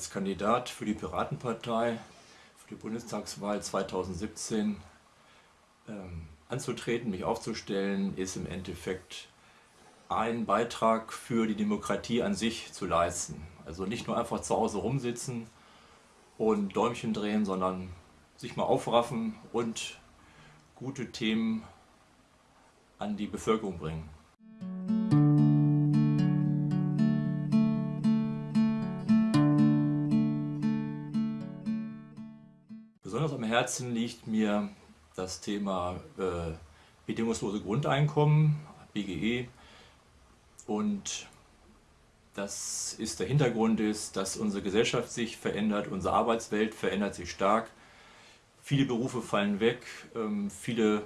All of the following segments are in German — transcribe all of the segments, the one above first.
Als Kandidat für die Piratenpartei für die Bundestagswahl 2017 ähm, anzutreten, mich aufzustellen, ist im Endeffekt einen Beitrag für die Demokratie an sich zu leisten. Also nicht nur einfach zu Hause rumsitzen und Däumchen drehen, sondern sich mal aufraffen und gute Themen an die Bevölkerung bringen. Besonders am Herzen liegt mir das Thema äh, bedingungslose Grundeinkommen, BGE. Und das ist der Hintergrund ist, dass unsere Gesellschaft sich verändert, unsere Arbeitswelt verändert sich stark. Viele Berufe fallen weg, ähm, viele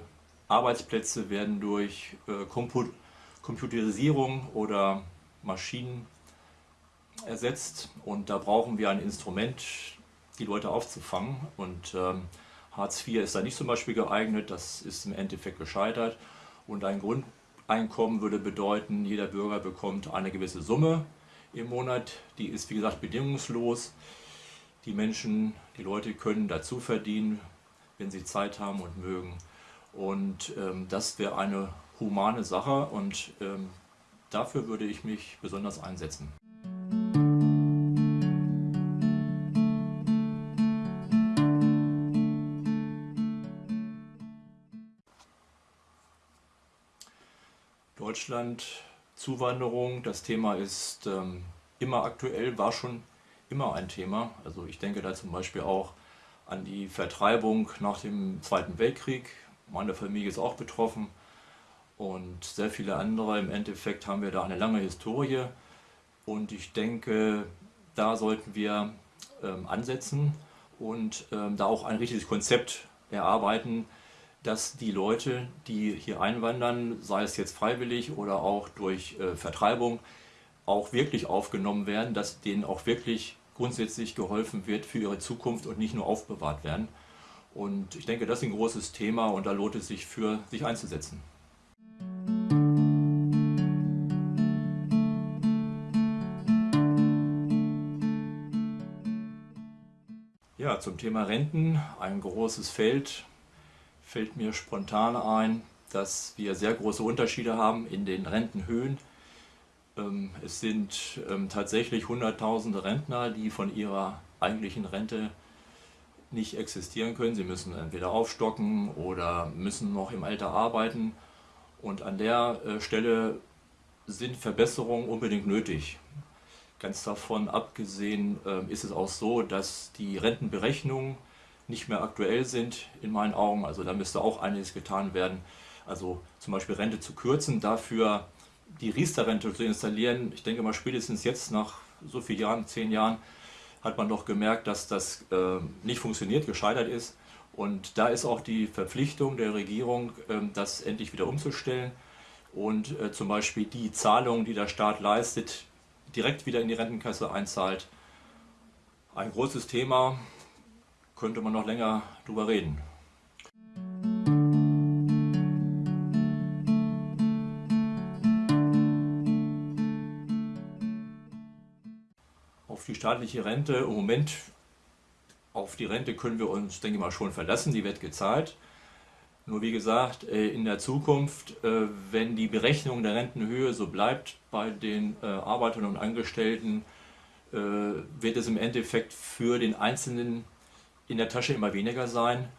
Arbeitsplätze werden durch äh, Computerisierung oder Maschinen ersetzt und da brauchen wir ein Instrument, die Leute aufzufangen. Und ähm, Hartz IV ist da nicht zum Beispiel geeignet, das ist im Endeffekt gescheitert. Und ein Grundeinkommen würde bedeuten, jeder Bürger bekommt eine gewisse Summe im Monat, die ist wie gesagt bedingungslos. Die Menschen, die Leute können dazu verdienen, wenn sie Zeit haben und mögen. Und ähm, das wäre eine humane Sache und ähm, dafür würde ich mich besonders einsetzen. Deutschland, Zuwanderung, das Thema ist ähm, immer aktuell, war schon immer ein Thema. Also ich denke da zum Beispiel auch an die Vertreibung nach dem Zweiten Weltkrieg. Meine Familie ist auch betroffen und sehr viele andere. Im Endeffekt haben wir da eine lange Historie und ich denke, da sollten wir ähm, ansetzen und ähm, da auch ein richtiges Konzept erarbeiten, dass die Leute, die hier einwandern, sei es jetzt freiwillig oder auch durch äh, Vertreibung, auch wirklich aufgenommen werden, dass denen auch wirklich grundsätzlich geholfen wird für ihre Zukunft und nicht nur aufbewahrt werden. Und ich denke, das ist ein großes Thema und da lohnt es sich für sich einzusetzen. Ja, zum Thema Renten, ein großes Feld, fällt mir spontan ein, dass wir sehr große Unterschiede haben in den Rentenhöhen. Ähm, es sind ähm, tatsächlich hunderttausende Rentner, die von ihrer eigentlichen Rente nicht existieren können. Sie müssen entweder aufstocken oder müssen noch im Alter arbeiten. Und an der äh, Stelle sind Verbesserungen unbedingt nötig. Ganz davon abgesehen ähm, ist es auch so, dass die Rentenberechnungen nicht mehr aktuell sind in meinen Augen. Also da müsste auch einiges getan werden. Also zum Beispiel Rente zu kürzen, dafür die Riester-Rente zu installieren. Ich denke mal spätestens jetzt nach so vielen Jahren, zehn Jahren, hat man doch gemerkt, dass das äh, nicht funktioniert, gescheitert ist. Und da ist auch die Verpflichtung der Regierung, äh, das endlich wieder umzustellen und äh, zum Beispiel die Zahlungen, die der Staat leistet, direkt wieder in die Rentenkasse einzahlt. Ein großes Thema, könnte man noch länger drüber reden. Auf die staatliche Rente, im Moment auf die Rente können wir uns, denke ich mal, schon verlassen, die wird gezahlt. Nur wie gesagt, äh, in der Zukunft, äh, wenn die Berechnung der Rentenhöhe so bleibt bei den äh, Arbeitern und Angestellten, wird es im Endeffekt für den Einzelnen in der Tasche immer weniger sein.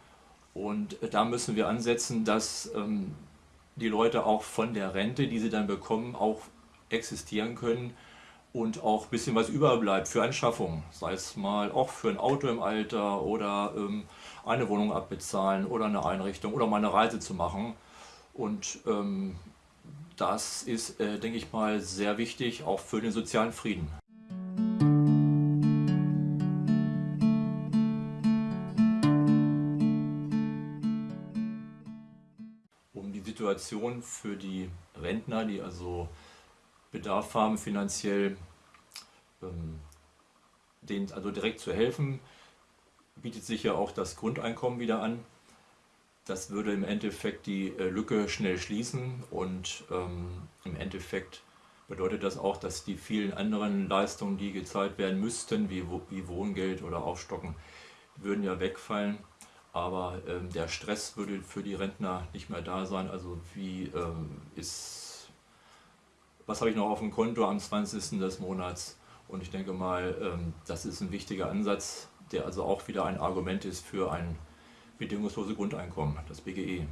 Und da müssen wir ansetzen, dass ähm, die Leute auch von der Rente, die sie dann bekommen, auch existieren können und auch ein bisschen was überbleibt für Anschaffung, sei es mal auch für ein Auto im Alter oder ähm, eine Wohnung abbezahlen oder eine Einrichtung oder mal eine Reise zu machen. Und ähm, das ist, äh, denke ich mal, sehr wichtig, auch für den sozialen Frieden. Situation für die Rentner, die also Bedarf haben, finanziell ähm, denen also direkt zu helfen, bietet sich ja auch das Grundeinkommen wieder an. Das würde im Endeffekt die äh, Lücke schnell schließen und ähm, im Endeffekt bedeutet das auch, dass die vielen anderen Leistungen, die gezahlt werden müssten, wie, wie Wohngeld oder Aufstocken, würden ja wegfallen. Aber ähm, der Stress würde für die Rentner nicht mehr da sein. Also wie ähm, ist, was habe ich noch auf dem Konto am 20. des Monats? Und ich denke mal, ähm, das ist ein wichtiger Ansatz, der also auch wieder ein Argument ist für ein bedingungsloses Grundeinkommen, das BGE.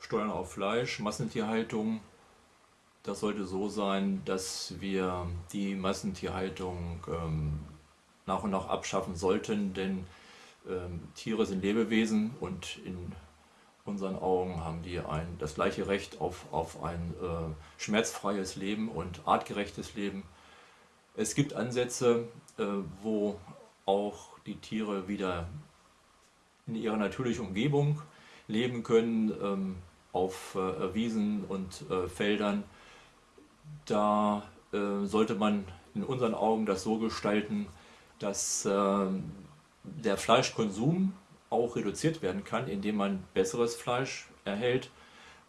Steuern auf Fleisch, Massentierhaltung. Das sollte so sein, dass wir die Massentierhaltung ähm, nach und nach abschaffen sollten, denn ähm, Tiere sind Lebewesen und in unseren Augen haben die ein, das gleiche Recht auf, auf ein äh, schmerzfreies Leben und artgerechtes Leben. Es gibt Ansätze, äh, wo auch die Tiere wieder in ihrer natürlichen Umgebung leben können, ähm, auf äh, Wiesen und äh, Feldern. Da äh, sollte man in unseren Augen das so gestalten, dass ähm, der Fleischkonsum auch reduziert werden kann, indem man besseres Fleisch erhält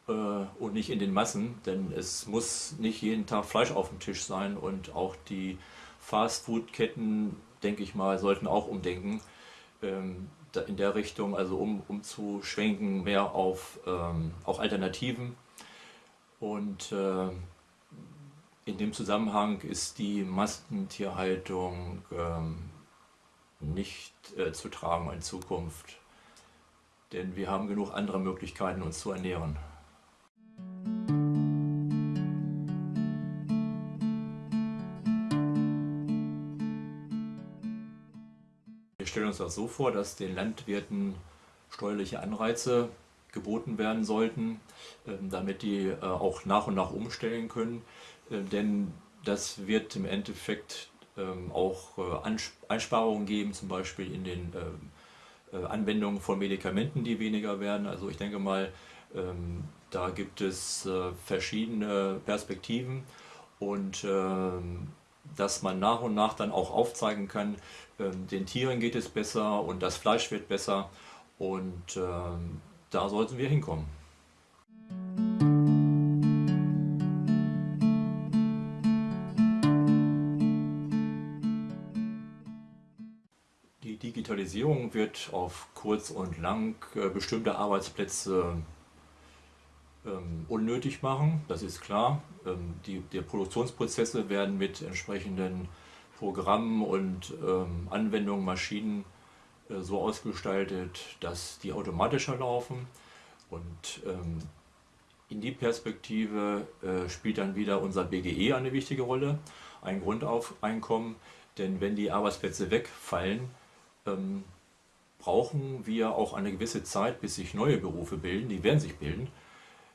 äh, und nicht in den Massen, denn es muss nicht jeden Tag Fleisch auf dem Tisch sein und auch die Fastfood-Ketten, denke ich mal, sollten auch umdenken ähm, in der Richtung, also um, um zu schwenken mehr auf ähm, auch Alternativen. Und äh, in dem Zusammenhang ist die Massentierhaltung ähm, nicht äh, zu tragen in Zukunft. Denn wir haben genug andere Möglichkeiten, uns zu ernähren. Wir stellen uns das so vor, dass den Landwirten steuerliche Anreize geboten werden sollten, ähm, damit die äh, auch nach und nach umstellen können. Äh, denn das wird im Endeffekt ähm, auch äh, Einsparungen geben, zum Beispiel in den ähm, äh, Anwendungen von Medikamenten, die weniger werden. Also ich denke mal, da gibt es verschiedene Perspektiven und dass man nach und nach dann auch aufzeigen kann, den Tieren geht es besser und das Fleisch wird besser und da sollten wir hinkommen. Digitalisierung wird auf kurz und lang äh, bestimmte Arbeitsplätze ähm, unnötig machen, das ist klar. Ähm, die, die, Produktionsprozesse werden mit entsprechenden Programmen und ähm, Anwendungen, Maschinen so ausgestaltet, dass die automatischer laufen. Und ähm, in die Perspektive äh, spielt dann wieder unser BGE eine wichtige Rolle, ein Grundeinkommen. Denn wenn die Arbeitsplätze wegfallen, ähm, brauchen wir auch eine gewisse Zeit, bis sich neue Berufe bilden. Die werden sich bilden.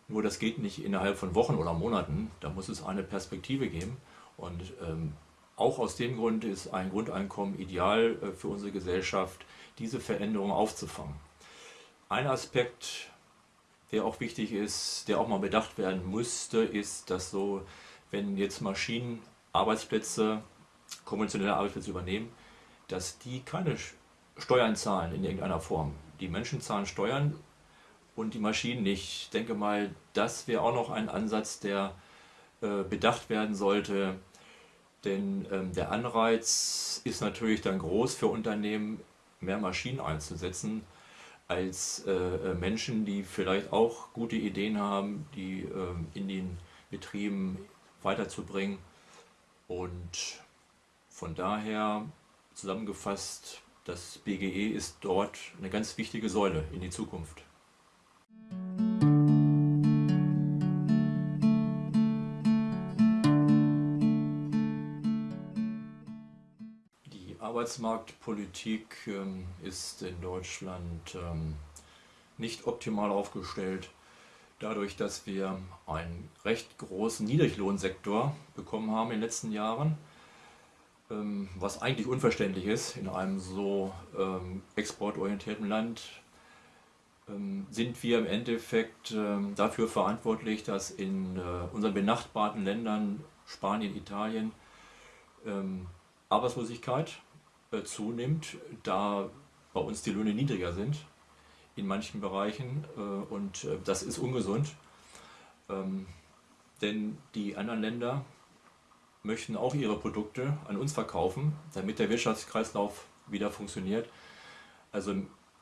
Nur das geht nicht innerhalb von Wochen oder Monaten. Da muss es eine Perspektive geben. Und ähm, auch aus dem Grund ist ein Grundeinkommen ideal äh, für unsere Gesellschaft, diese Veränderung aufzufangen. Ein Aspekt, der auch wichtig ist, der auch mal bedacht werden müsste, ist, dass so, wenn jetzt Maschinen Arbeitsplätze, konventionelle Arbeitsplätze übernehmen, dass die keine Steuern zahlen in irgendeiner Form. Die Menschen zahlen Steuern und die Maschinen nicht. Ich denke mal, das wäre auch noch ein Ansatz, der äh, bedacht werden sollte. Denn ähm, der Anreiz ist natürlich dann groß für Unternehmen, mehr Maschinen einzusetzen, als äh, äh Menschen, die vielleicht auch gute Ideen haben, die äh, in den Betrieben weiterzubringen. Und von daher Zusammengefasst, das BGE ist dort eine ganz wichtige Säule in die Zukunft. Arbeitsmarktpolitik ähm, ist in Deutschland ähm, nicht optimal aufgestellt. Dadurch, dass wir einen recht großen Niedriglohnsektor bekommen haben in den letzten Jahren, ähm, was eigentlich unverständlich ist in einem so ähm, exportorientierten Land, ähm, sind wir im Endeffekt ähm, dafür verantwortlich, dass in äh, unseren benachbarten Ländern, Spanien, Italien, Arbeitslosigkeit zunimmt, da bei uns die Löhne niedriger sind in manchen Bereichen äh, und äh, das ist ungesund. Ähm, denn die anderen Länder möchten auch ihre Produkte an uns verkaufen, damit der Wirtschaftskreislauf wieder funktioniert. Also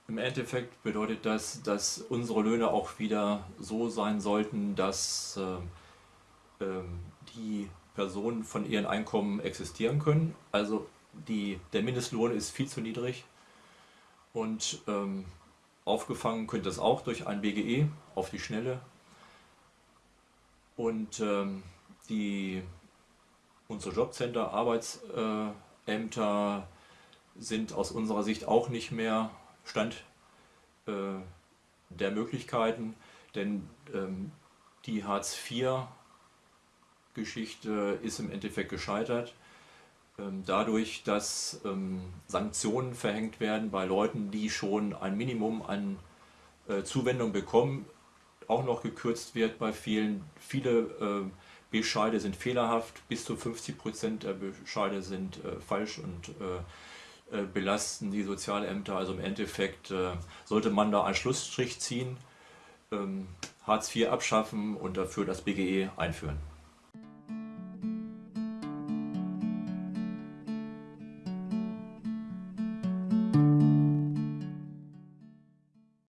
im Endeffekt bedeutet das, dass unsere Löhne auch wieder so sein sollten, dass äh, äh, die Personen von ihren Einkommen existieren können. Also die, der Mindestlohn ist viel zu niedrig und ähm, aufgefangen könnte das auch durch ein BGE auf die Schnelle. Und ähm, die, unsere Jobcenter, Arbeitsämter sind aus unserer Sicht auch nicht mehr Stand äh, der Möglichkeiten, denn ähm, die Hartz-IV-Geschichte ist im Endeffekt gescheitert. Ähm, dadurch, dass ähm, Sanktionen verhängt werden bei Leuten, die schon ein Minimum an äh, Zuwendung bekommen, auch noch gekürzt wird bei vielen. Viele äh, Bescheide sind fehlerhaft, bis zu 50 Prozent der Bescheide sind äh, falsch und belasten die Sozialämter. Also im Endeffekt sollte man da einen Schlussstrich ziehen, ähm, Hartz IV abschaffen und dafür das BGE einführen.